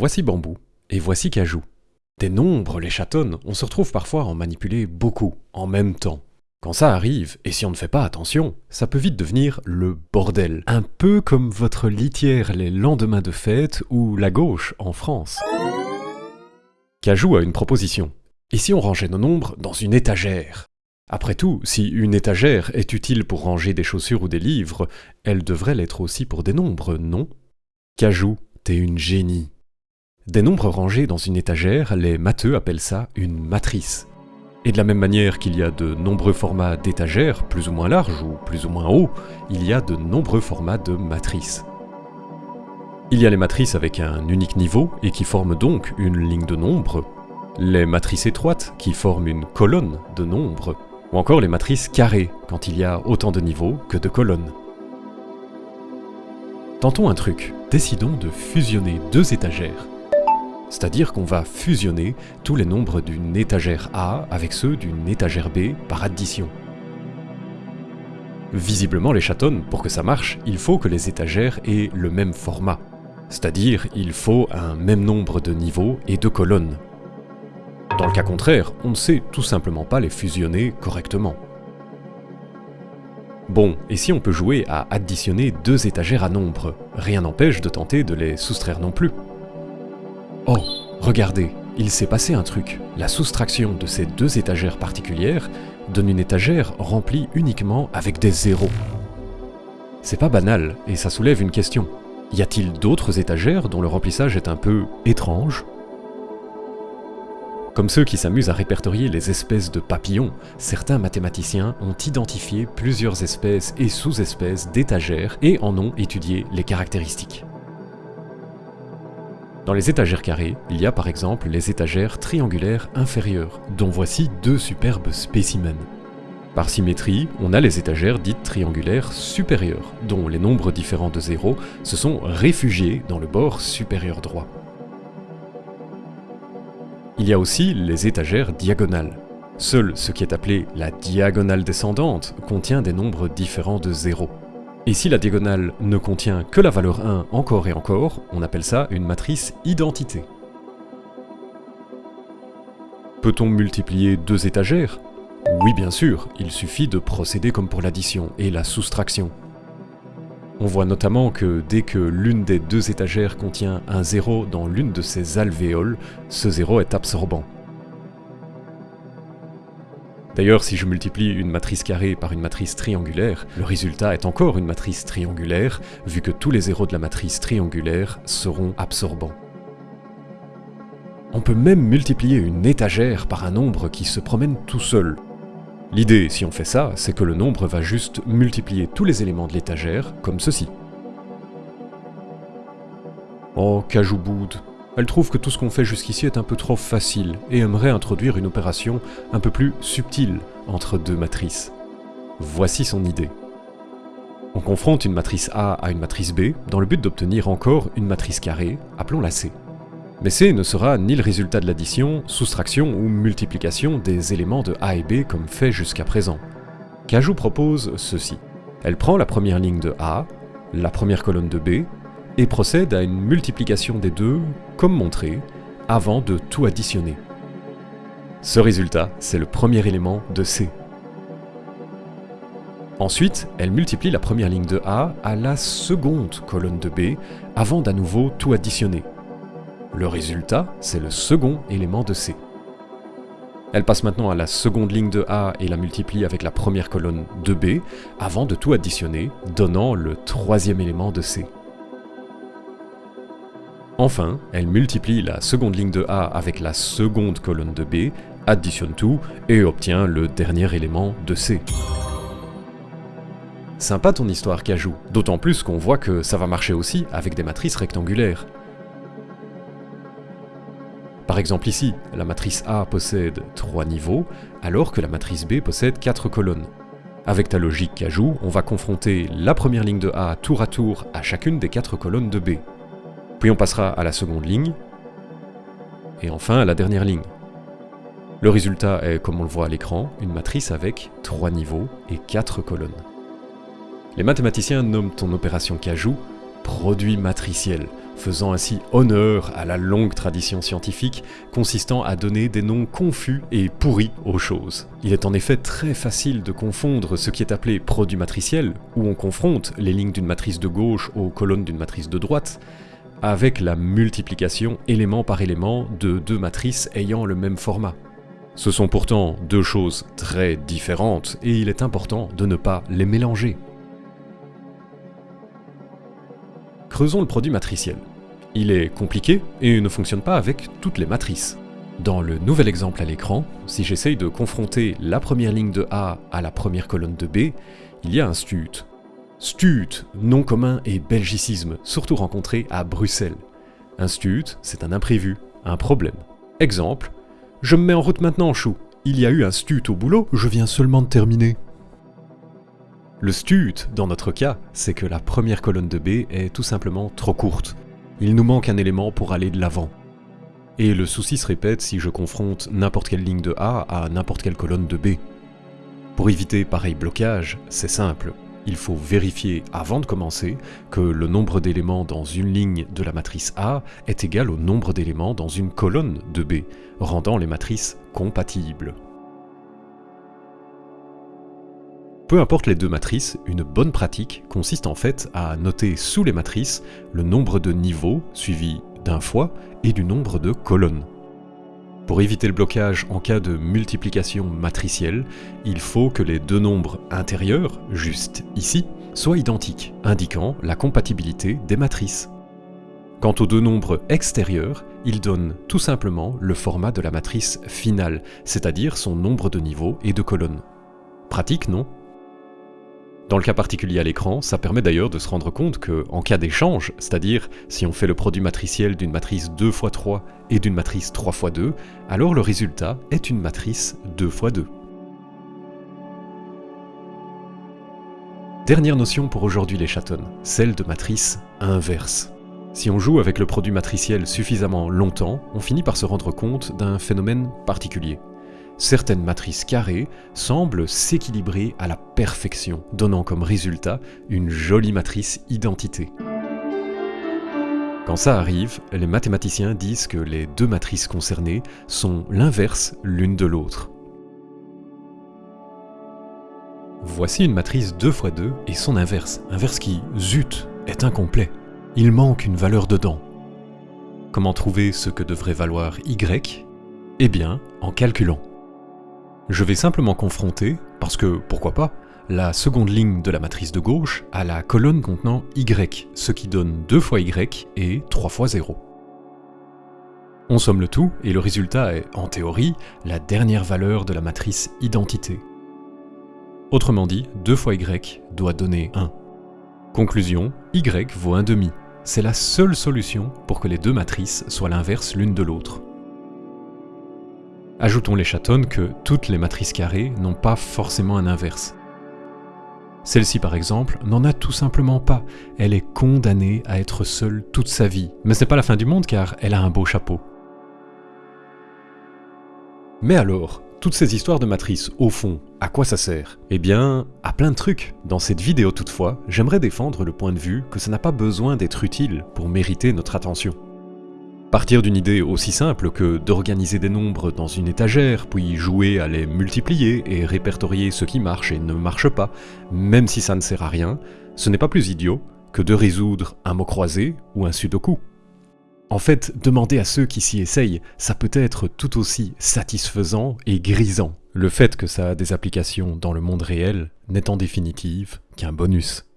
voici bambou, et voici cajou. Des nombres, les chatons, on se retrouve parfois à en manipuler beaucoup, en même temps. Quand ça arrive, et si on ne fait pas attention, ça peut vite devenir le bordel. Un peu comme votre litière les lendemains de fête ou la gauche en France. Cajou a une proposition. Et si on rangeait nos nombres dans une étagère? Après tout, si une étagère est utile pour ranger des chaussures ou des livres, elle devrait l'être aussi pour des nombres, non? Cajou, t'es une génie. Des nombres rangés dans une étagère, les matheux appellent ça une matrice. Et de la même manière qu'il y a de nombreux formats d'étagères, plus ou moins larges ou plus ou moins hauts, il y a de nombreux formats de matrices. Il y a les matrices avec un unique niveau et qui forment donc une ligne de nombres, les matrices étroites qui forment une colonne de nombres, ou encore les matrices carrées quand il y a autant de niveaux que de colonnes. Tentons un truc, décidons de fusionner deux étagères. C'est-à-dire qu'on va fusionner tous les nombres d'une étagère A avec ceux d'une étagère B par addition. Visiblement les chatons, pour que ça marche, il faut que les étagères aient le même format. C'est-à-dire, il faut un même nombre de niveaux et de colonnes. Dans le cas contraire, on ne sait tout simplement pas les fusionner correctement. Bon, et si on peut jouer à additionner deux étagères à nombres Rien n'empêche de tenter de les soustraire non plus. Oh, regardez, il s'est passé un truc. La soustraction de ces deux étagères particulières donne une étagère remplie uniquement avec des zéros. C'est pas banal, et ça soulève une question. Y a-t-il d'autres étagères dont le remplissage est un peu étrange? Comme ceux qui s'amusent à répertorier les espèces de papillons, certains mathématiciens ont identifié plusieurs espèces et sous-espèces d'étagères et en ont étudié les caractéristiques. Dans les étagères carrées, il y a par exemple les étagères triangulaires inférieures, dont voici deux superbes spécimens. Par symétrie, on a les étagères dites triangulaires supérieures, dont les nombres différents de 0 se sont réfugiés dans le bord supérieur droit. Il y a aussi les étagères diagonales. Seul ce qui est appelé la diagonale descendante contient des nombres différents de 0. Et si la diagonale ne contient que la valeur 1 encore et encore, on appelle ça une matrice identité. Peut-on multiplier deux étagères? Oui bien sûr, il suffit de procéder comme pour l'addition et la soustraction. On voit notamment que dès que l'une des deux étagères contient un 0 dans l'une de ses alvéoles, ce 0 est absorbant. D'ailleurs, si je multiplie une matrice carrée par une matrice triangulaire, le résultat est encore une matrice triangulaire, vu que tous les zéros de la matrice triangulaire seront absorbants. On peut même multiplier une étagère par un nombre qui se promène tout seul. L'idée, si on fait ça, c'est que le nombre va juste multiplier tous les éléments de l'étagère, comme ceci. Oh, Cajouboud, elle trouve que tout ce qu'on fait jusqu'ici est un peu trop facile et aimerait introduire une opération un peu plus subtile entre deux matrices. Voici son idée. On confronte une matrice A à une matrice B dans le but d'obtenir encore une matrice carrée, appelons-la C. Mais C ne sera ni le résultat de l'addition, soustraction ou multiplication des éléments de A et B comme fait jusqu'à présent. Cajou propose ceci. Elle prend la première ligne de A, la première colonne de B, et procède à une multiplication des deux, comme montré, avant de tout additionner. Ce résultat, c'est le premier élément de C. Ensuite, elle multiplie la première ligne de A à la seconde colonne de B, avant d'à nouveau tout additionner. Le résultat, c'est le second élément de C. Elle passe maintenant à la seconde ligne de A et la multiplie avec la première colonne de B, avant de tout additionner, donnant le troisième élément de C. Enfin, elle multiplie la seconde ligne de A avec la seconde colonne de B, additionne tout et obtient le dernier élément de C. Sympa ton histoire Cajou, d'autant plus qu'on voit que ça va marcher aussi avec des matrices rectangulaires. Par exemple ici, la matrice A possède 3 niveaux, alors que la matrice B possède 4 colonnes. Avec ta logique Cajou, on va confronter la première ligne de A tour à tour à chacune des 4 colonnes de B. Puis on passera à la seconde ligne, et enfin à la dernière ligne. Le résultat est, comme on le voit à l'écran, une matrice avec 3 niveaux et 4 colonnes. Les mathématiciens nomment ton opération Cajou produit matriciel, faisant ainsi honneur à la longue tradition scientifique consistant à donner des noms confus et pourris aux choses. Il est en effet très facile de confondre ce qui est appelé produit matriciel, où on confronte les lignes d'une matrice de gauche aux colonnes d'une matrice de droite, avec la multiplication élément par élément de deux matrices ayant le même format. Ce sont pourtant deux choses très différentes et il est important de ne pas les mélanger. Creusons le produit matriciel. Il est compliqué et ne fonctionne pas avec toutes les matrices. Dans le nouvel exemple à l'écran, si j'essaye de confronter la première ligne de A à la première colonne de B, il y a un stut. Stut, nom commun et belgicisme, surtout rencontré à Bruxelles. Un stut, c'est un imprévu, un problème. Exemple, je me mets en route maintenant, chou. Il y a eu un stut au boulot, je viens seulement de terminer. Le stut, dans notre cas, c'est que la première colonne de B est tout simplement trop courte. Il nous manque un élément pour aller de l'avant. Et le souci se répète si je confronte n'importe quelle ligne de A à n'importe quelle colonne de B. Pour éviter pareil blocage, c'est simple. Il faut vérifier avant de commencer que le nombre d'éléments dans une ligne de la matrice A est égal au nombre d'éléments dans une colonne de B, rendant les matrices compatibles. Peu importe les deux matrices, une bonne pratique consiste en fait à noter sous les matrices le nombre de niveaux suivi d'un fois et du nombre de colonnes. Pour éviter le blocage en cas de multiplication matricielle, il faut que les deux nombres intérieurs, juste ici, soient identiques, indiquant la compatibilité des matrices. Quant aux deux nombres extérieurs, ils donnent tout simplement le format de la matrice finale, c'est-à-dire son nombre de niveaux et de colonnes. Pratique, non? Dans le cas particulier à l'écran, ça permet d'ailleurs de se rendre compte que, en cas d'échange, c'est-à-dire si on fait le produit matriciel d'une matrice 2 x 3 et d'une matrice 3 x 2, alors le résultat est une matrice 2 x 2. Dernière notion pour aujourd'hui les chatons, celle de matrice inverse. Si on joue avec le produit matriciel suffisamment longtemps, on finit par se rendre compte d'un phénomène particulier certaines matrices carrées semblent s'équilibrer à la perfection, donnant comme résultat une jolie matrice identité. Quand ça arrive, les mathématiciens disent que les deux matrices concernées sont l'inverse l'une de l'autre. Voici une matrice 2 x 2 et son inverse, inverse qui, zut, est incomplet. Il manque une valeur dedans. Comment trouver ce que devrait valoir y? Eh bien, en calculant. Je vais simplement confronter, parce que pourquoi pas, la seconde ligne de la matrice de gauche à la colonne contenant y, ce qui donne 2 fois y et 3 fois 0. On somme le tout, et le résultat est, en théorie, la dernière valeur de la matrice identité. Autrement dit, 2 fois y doit donner 1. Conclusion, y vaut 1 demi. C'est la seule solution pour que les deux matrices soient l'inverse l'une de l'autre. Ajoutons les chatons que toutes les matrices carrées n'ont pas forcément un inverse. Celle-ci par exemple n'en a tout simplement pas, elle est condamnée à être seule toute sa vie. Mais c'est pas la fin du monde car elle a un beau chapeau. Mais alors, toutes ces histoires de matrices, au fond, à quoi ça sert? Eh bien, à plein de trucs. Dans cette vidéo toutefois, j'aimerais défendre le point de vue que ça n'a pas besoin d'être utile pour mériter notre attention. Partir d'une idée aussi simple que d'organiser des nombres dans une étagère, puis jouer à les multiplier et répertorier ce qui marche et ne marche pas, même si ça ne sert à rien, ce n'est pas plus idiot que de résoudre un mot croisé ou un sudoku. En fait, demander à ceux qui s'y essayent, ça peut être tout aussi satisfaisant et grisant. Le fait que ça a des applications dans le monde réel n'est en définitive qu'un bonus.